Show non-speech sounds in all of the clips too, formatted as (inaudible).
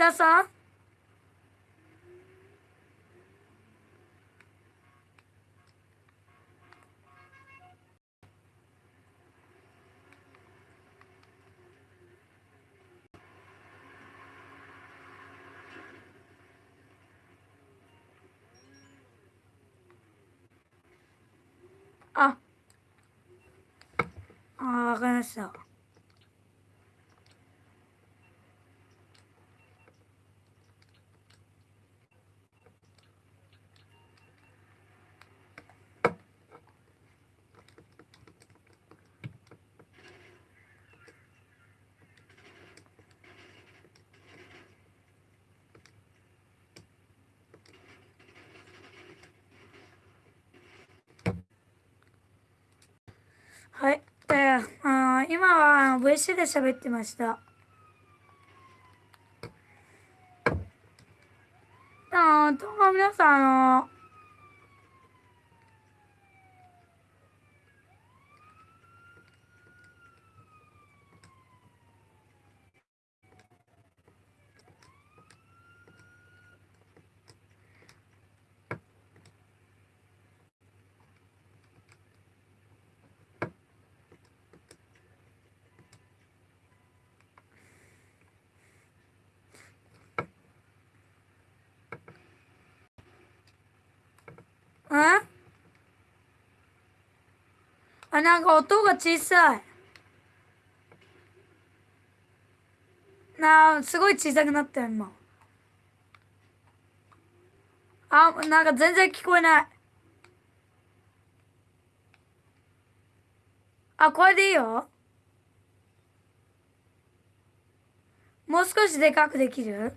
チタさああわかりましたはい。で、あー今は VC で喋ってました。あーどうも皆さん、あの、ん？あ、なんか音が小さい。なあ、すごい小さくなったよ、今。あ、なんか全然聞こえない。あ、これでいいよ。もう少しでかくできる？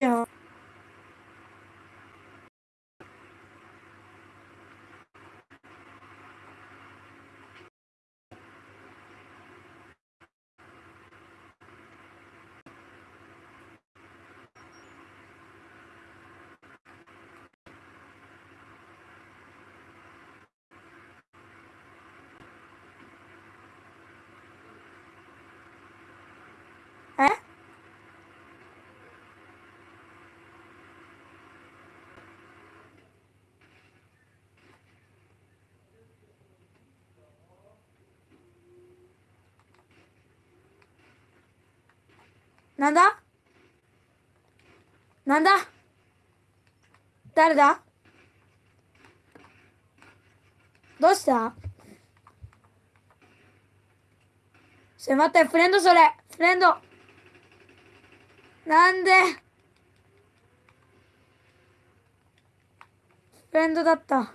と、あなんだ？なんだ？誰だ？どうした？すいません、フレンドそれ。フレンド。なんで？フレンドだった。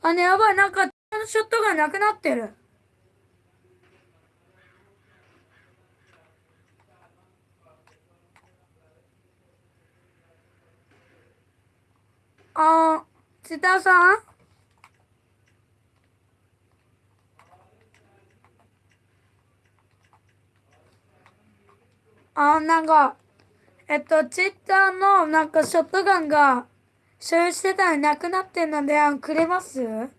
あ、ね、やばい、なんか、ショットがなくなってる。あー、千田さん？あー、なんか、えっと、ツイッターのなんかショットガンが所有してたのになくなってんので、あくれます？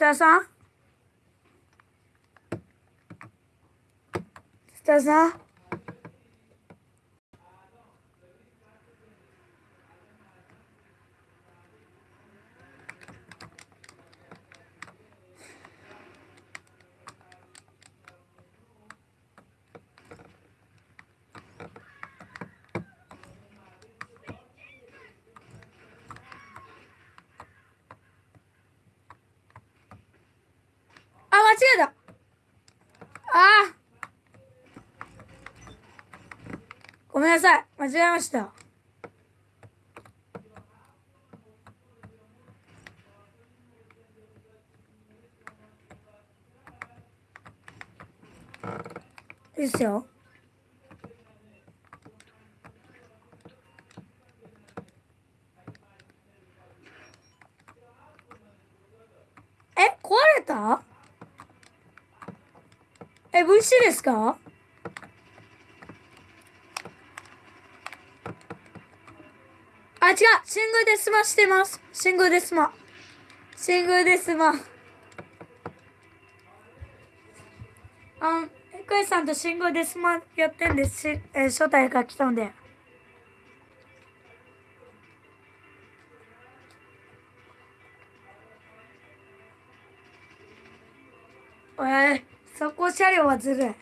田さん津田さんあ、間違えた。ああ。ごめんなさい。間違えました。ですよ。え、壊れた？え、VC ですか？シングルでスマしてます。シングルでスマ。シングルでスマ。あん、エクエさんとシングルでスマやってんです、えー招待が来たんで。えー、そこ車両はずるい。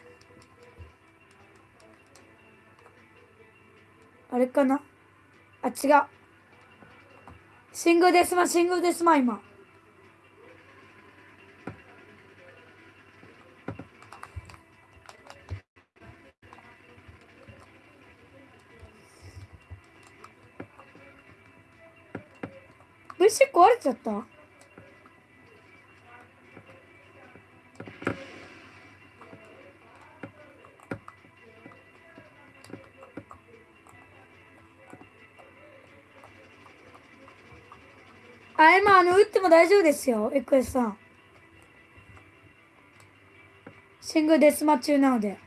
あれかな？あ、違う。シングルですま、シングルですま、今。虫壊れちゃった？あ、今、あの、打っても大丈夫ですよ、エクエスさん。シングルデスマ中なので。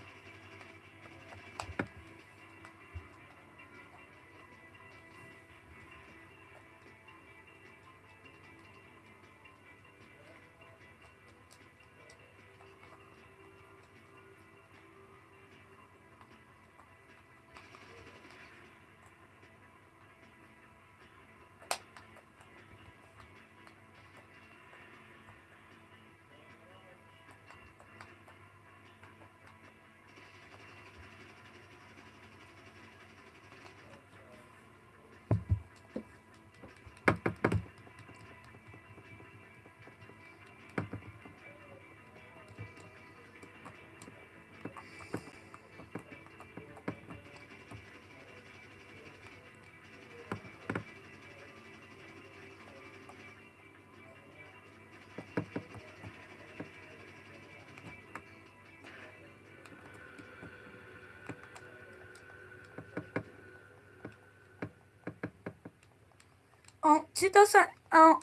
あ、ちーたさん、あ、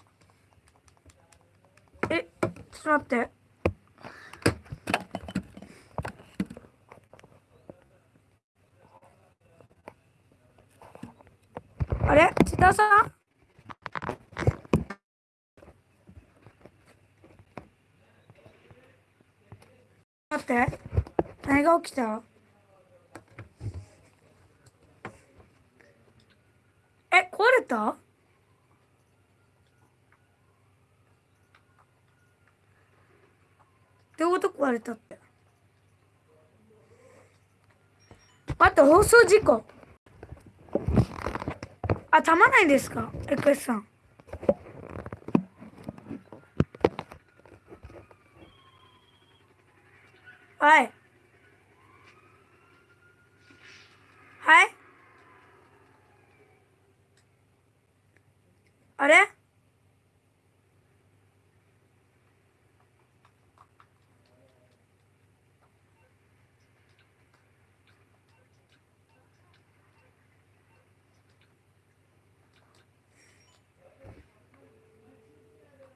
え、ちょっと待って。あれ？ちーたさん？待って。何が起きた？え、壊れた？割れたって。待って、放送事故。あ、たまないんですか？エクエスさん。はい。はいあれ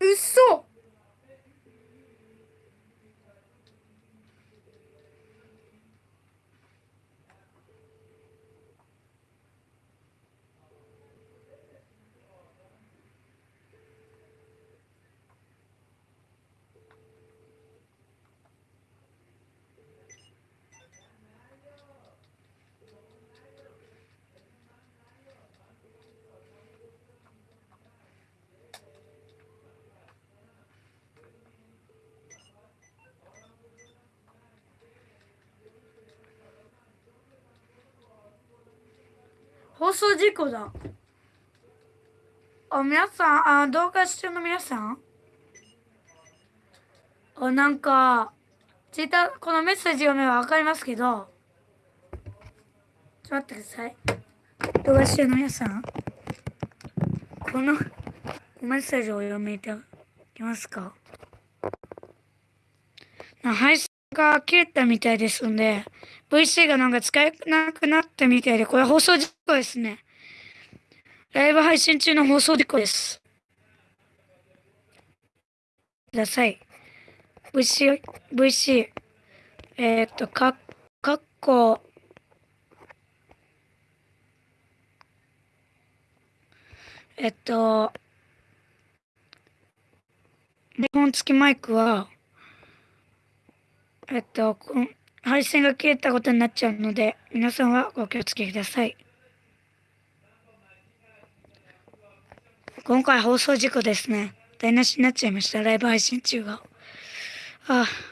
うっそ放送事故だ。あ、皆さん、あ、動画視聴の皆さん？あ、なんか、ツイッター、このメッセージ読めばわかりますけど、ちょっと待ってください。動画視聴の皆さん、このメッセージを読めていけますか？配信が切れたみたいですんで、VC がなんか使えなくなったみたいで、これ放送事故ですね。ライブ配信中の放送事故です。ください。VC、VC、えーっと、か、かっこ、えっと、日本付きマイクは、えっと、配線が切れたことになっちゃうので、皆さんはご気をつけください。今回放送事故ですね。台無しになっちゃいました。ライブ配信中が。ああ。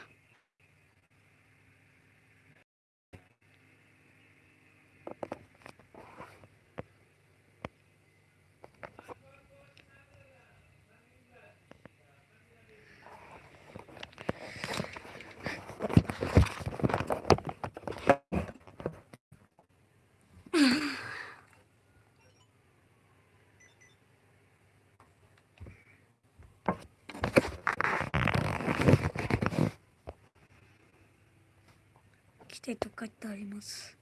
来てと書いてあります。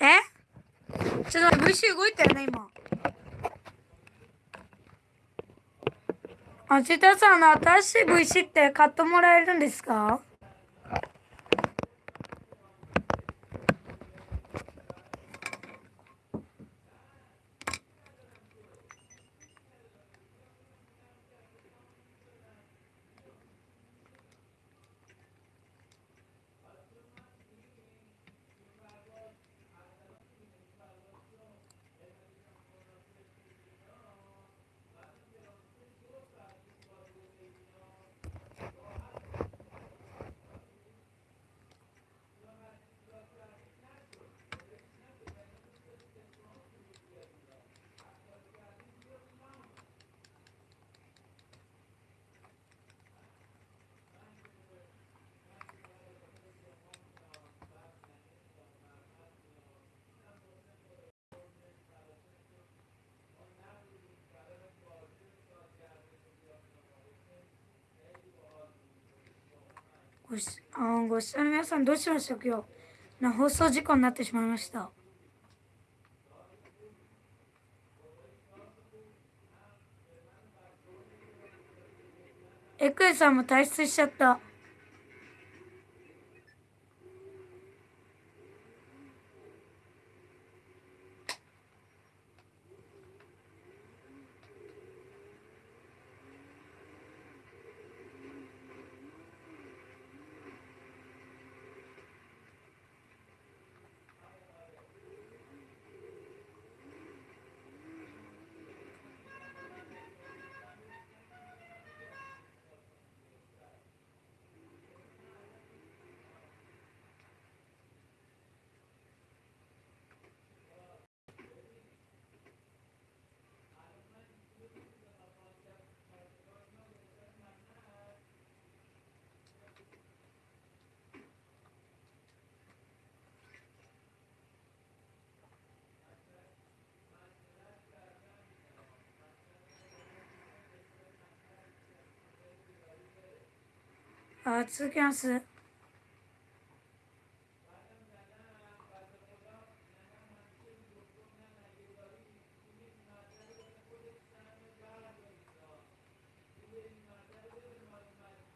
え？ちょっと VC 動いたよね、今。あ、ちたさん、の、新しい VC って買ってもらえるんですか？ごしあご視聴の皆さんどうしましょう？今日。な放送事故になってしまいました。エクエさんも退出しちゃった。あ続きます。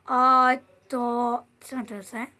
あーっとちょっと待ってください。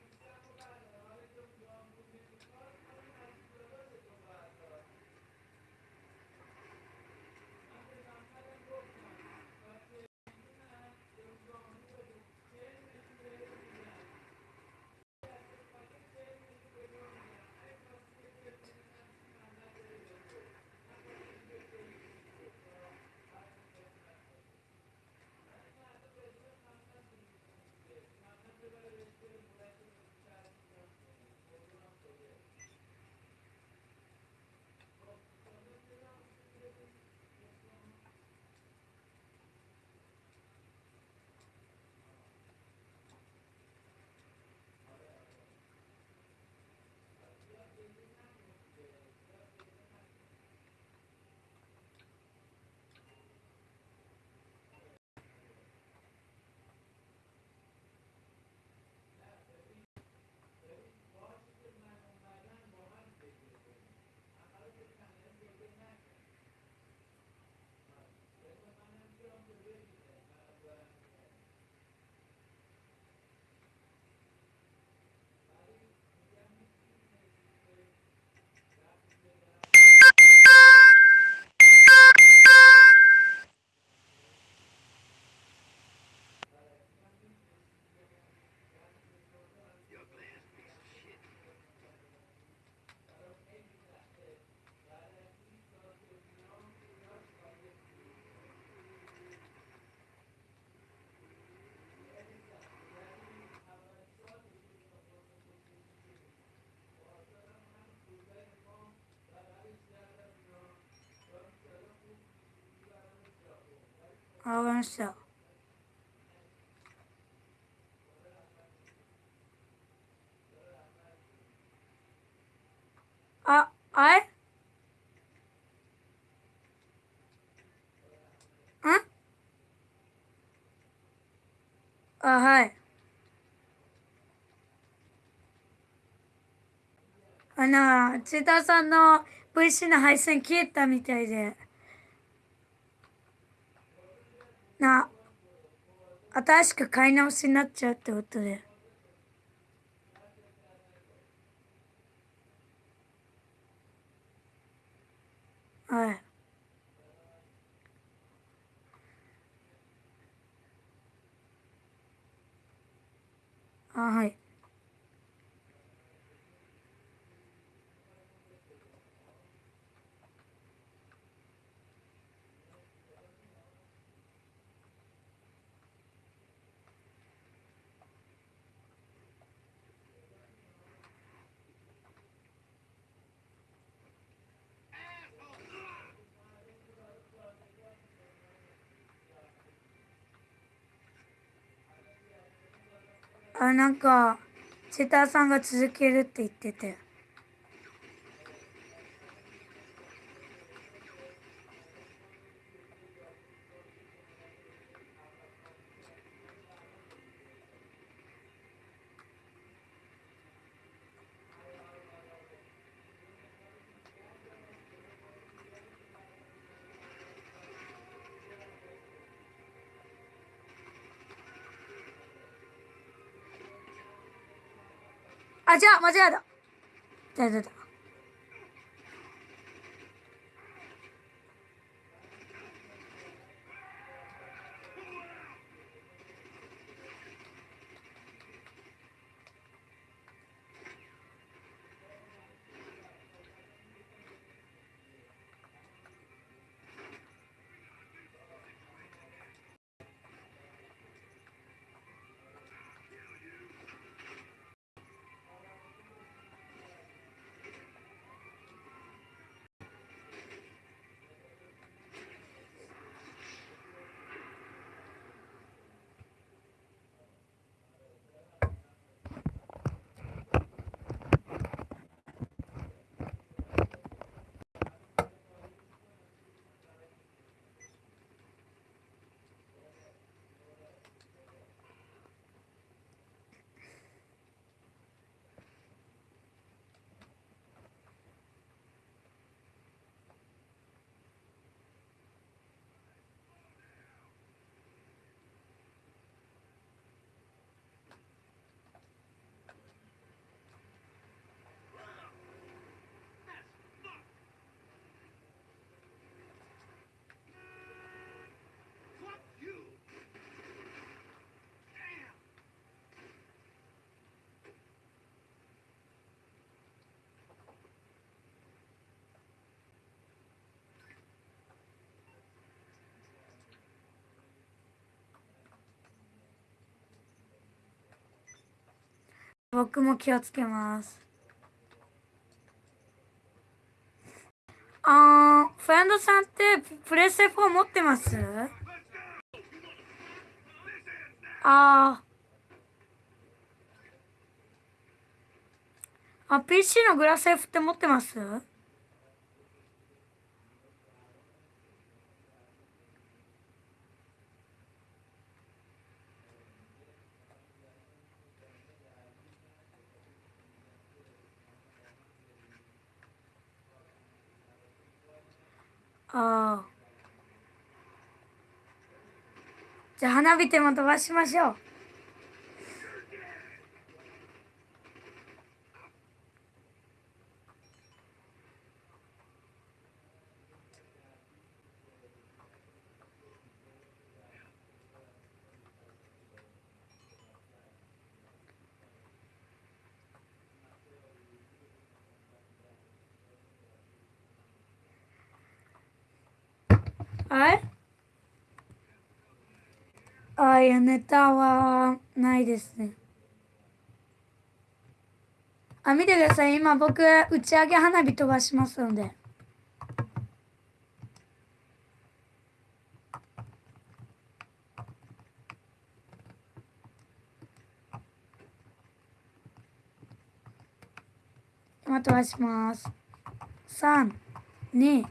わかりました。ああれ？ん？あはい。あの千田さんの VC の配線消えたみたいで。な新しく買い直しになっちゃうってことで。はい。あはい。あなんかチェターさんが続けるって言ってて。あじゃあ間違えた。だだだ僕も気をつけます。あーフレンドさんってプレステ4持ってます？あー。あ PC のグラセフって持ってます？あじゃあ花火でも飛ばしましょう。はい？あいやネタはないですね。あ見てください。今僕打ち上げ花火飛ばしますので。今飛ばします。321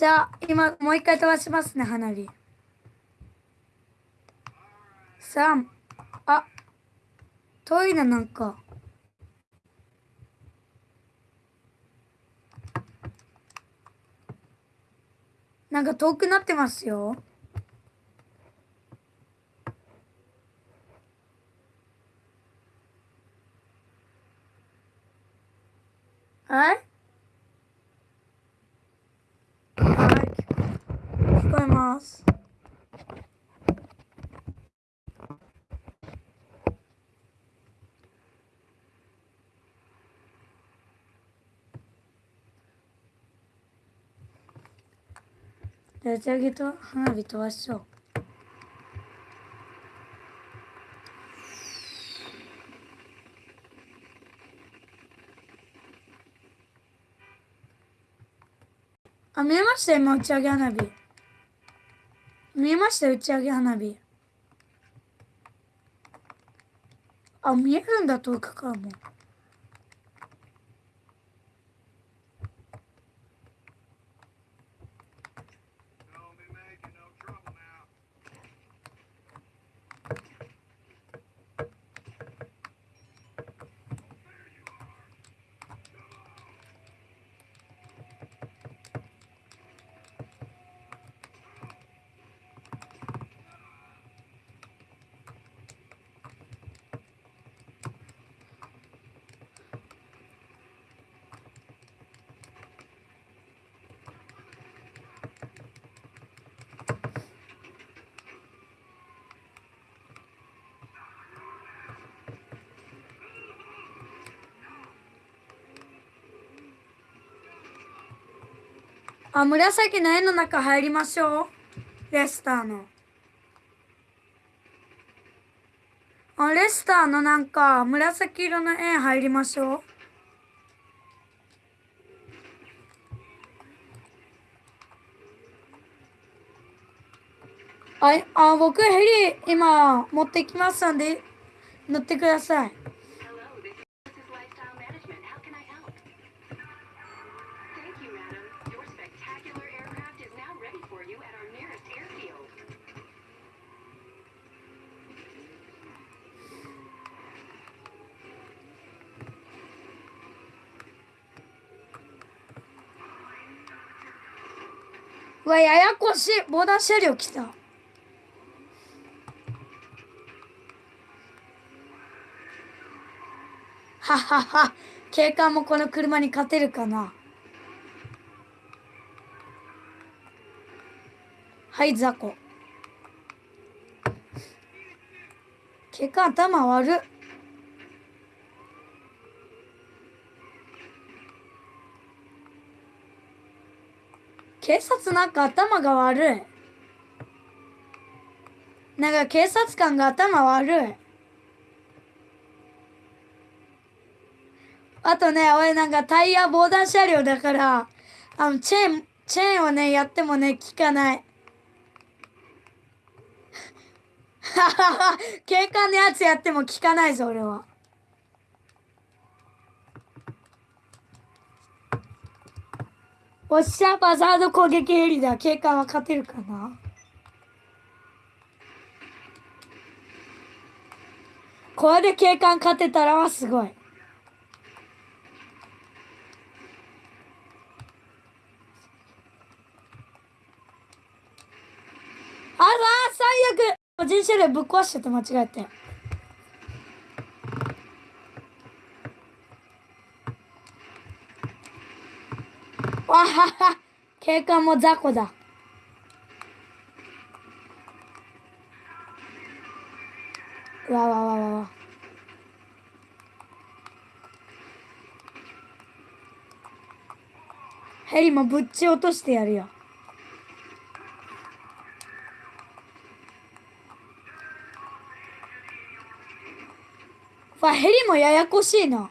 じゃあ、今、もう一回飛ばしますね、花火。3、あ、遠いな、なんか。なんか遠くなってますよ。はいはい。聞こえます。じゃあ打ち上げと花火飛ばしょう。あ、見えました今打ち上げ花火。見えました打ち上げ花火。あ、見えるんだ遠くからも。あ、紫の絵の中入りましょう。レスターの。あ、レスターのなんか紫色の絵入りましょう。あい、あ、僕ヘリ今持ってきますんで乗ってください。わ、ややこしい。防弾車両来た。ははは。警官もこの車に勝てるかな。はい、雑魚。警官頭悪っ。警察なんか頭が悪い。なんか警察官が頭悪い。あとね、俺なんかタイヤ防弾車両だから、あの、チェーン、チェーンをね、やってもね、効かない。ははは、警官のやつやっても効かないぞ、俺は。おっしゃ、バザード攻撃ヘリだ。警官は勝てるかな？これで警官勝てたらはすごい。あら最悪人車両ぶっ壊しちゃった間違えて。わはは警官も雑魚だ。わわわわわ。ヘリもぶっち落としてやるよ。わ、ヘリもややこしいな。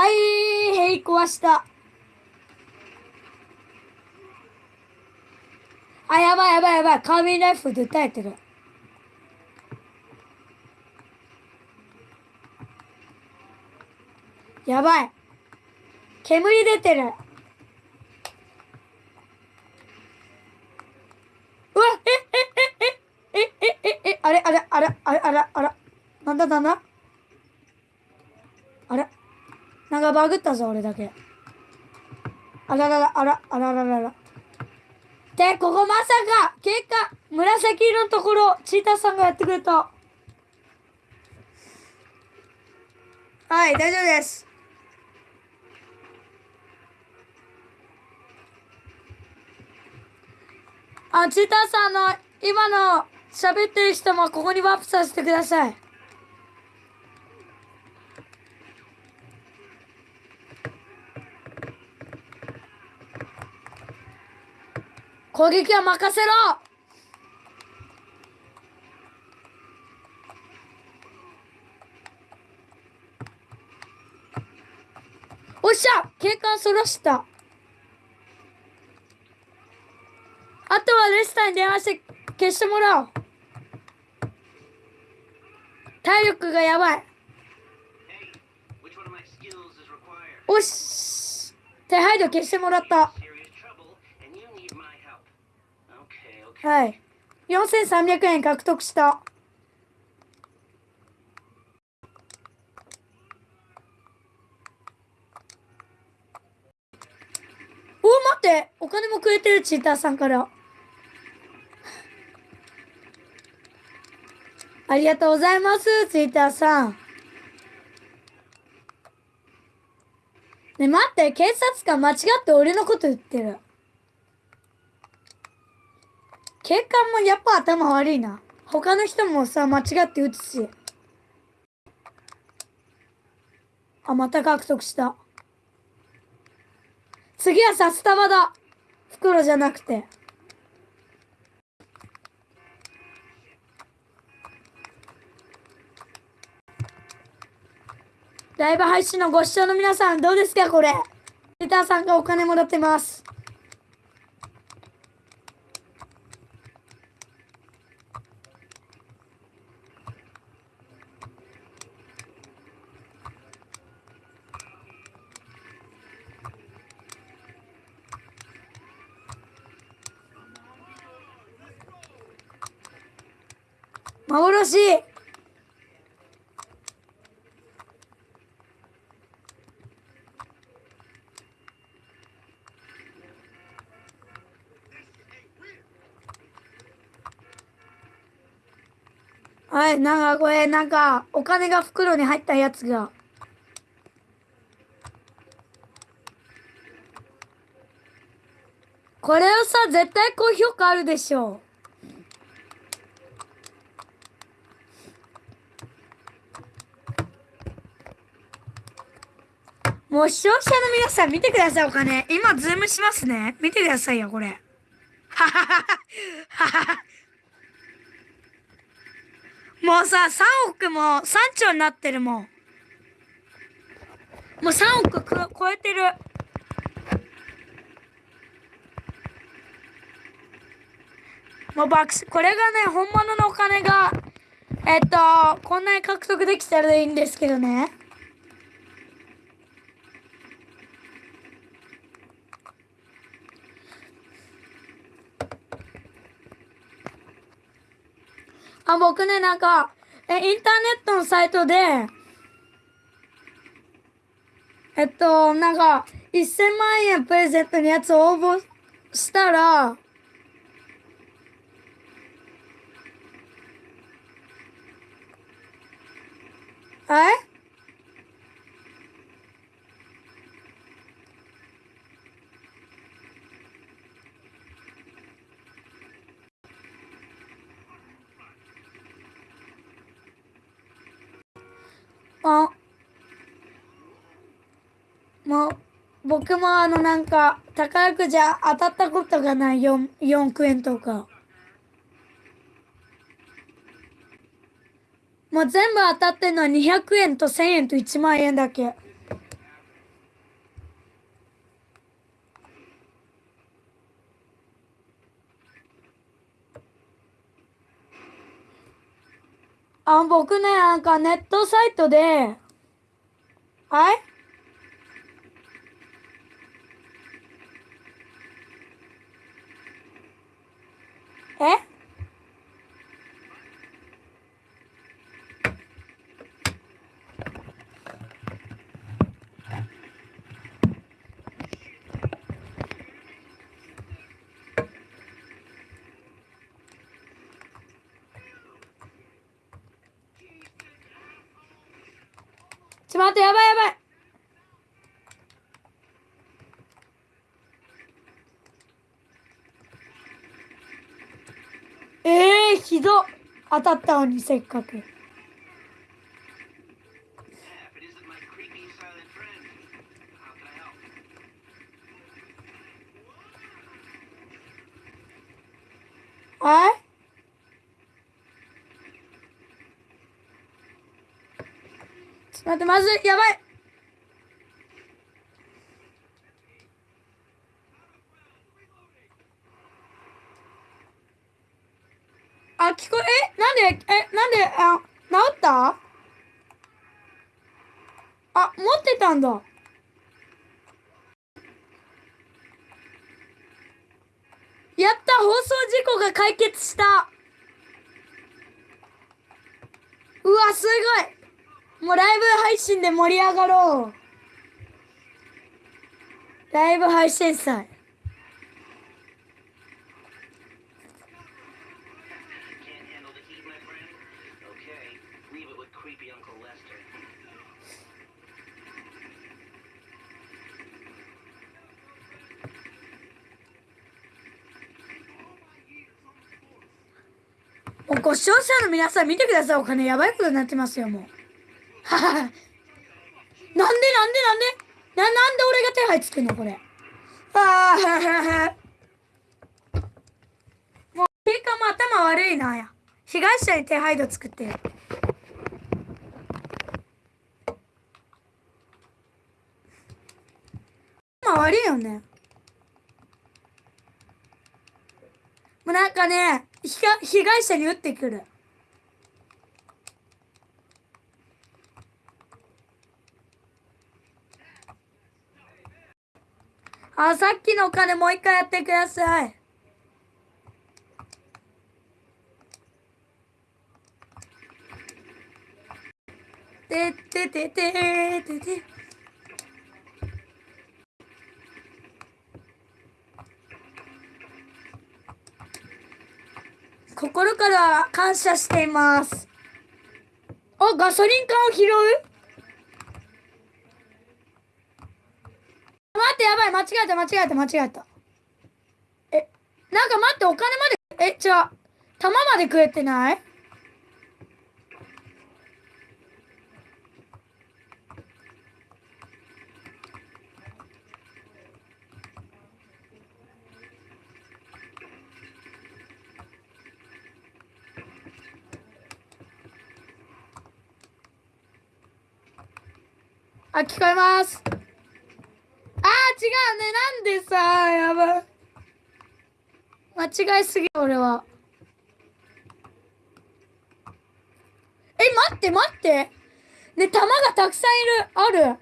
はい、ヘリ壊した。あ、やばいやばいやばい。カービンライフで撃たれてる。やばい。煙出てる。うわ、え、え、え、え、え、え、え、え、あれ、あれ、あれ、あれ、あれ、あれ、なんだなんだあれバグったぞ、俺だけ。あららら、あら、あらららら。で、ここまさか、結果、紫色のところ、チーターさんがやってくれた。はい、大丈夫です。あ、チーターさん、の、今の喋ってる人もここにワープさせてください。攻撃は任せろ。おっしゃ警官そらした。あとはレスターに電話して消してもらおう。体力がやばい?おし手配度消してもらったはい。4300円獲得した。お待って。お金もくれてるチーターさんから。ありがとうございますチーターさん。ね待って。警察官間違って俺のこと言ってる。警官もやっぱ頭悪いな。他の人もさ、間違って撃つし。あ、また獲得した。次は札束だ。袋じゃなくて。ライブ配信のご視聴の皆さんどうですかこれ。リターさんがお金もらってます。幻はい、なんかこれ、なんか、お金が袋に入ったやつが。これはさ、絶対高評価あるでしょう。もう視聴者の皆さん見てください、お金。今、ズームしますね。見てくださいよ、これ。はははは。はは。もうさ、3億も3兆になってるもん。もう3億く超えてる。もう爆死、これがね、本物のお金が、えっと、こんなに獲得できたらいいんですけどね。あ、僕ね、なんか、え、インターネットのサイトで、えっと、なんか、1000万円プレゼントのやつを応募したら、はいあ、もう、僕もあのなんか宝くじ当たったことがない 4, 4億円とか。もう全部当たってんのは200円と1000円と1万円だけ。あ僕ねなんかネットサイトではい？え？待ってやばいやばい。えー、ひど。当たったのにせっかく。待ってまずいやばい。あ聞こええなんでえなんであ治った？あ持ってたんだ。やった放送事故が解決した。うわすごい。もうライブ配信で盛り上がろう。ライブ配信祭。ご視聴者の皆さん見てください。お金やばいことになってますよ、もう。なんでなんでなんで？ななんで俺が手配つけんのこれ？ああ (laughs) もうピーカも頭悪いなや。被害者に手配度作って。る頭悪いよね。もうなんかね被害被害者に撃ってくる。あさっきのお金もう一回やってください。てっててててて。心から感謝しています。あガソリン缶を拾う待ってやばい間違えた間違えた間違えた。えなんか待ってお金までえじゃあ玉まで食えてない？あ聞こえます。違うねなんでさやばい。間違いすぎ俺は。え待って待って。ね玉がたくさんいる。ある。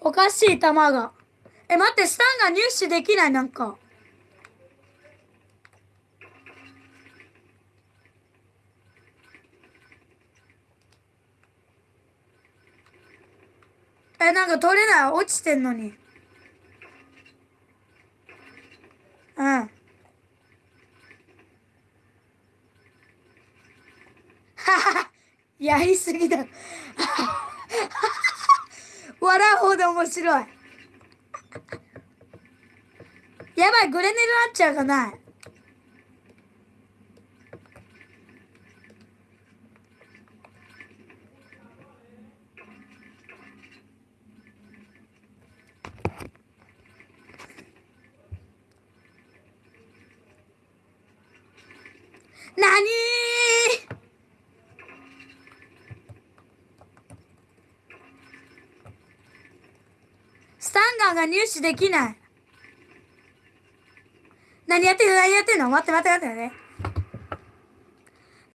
おかしい玉が。え待ってスタンが入手できないなんか。か取れない。落ちてんのに。うん。(laughs) やりすぎだ。(laughs) 笑うほど面白い。やばいグレネルなっちゃうかななにスタ視できない。何やってんの？何やってんの？待って待って待って待って。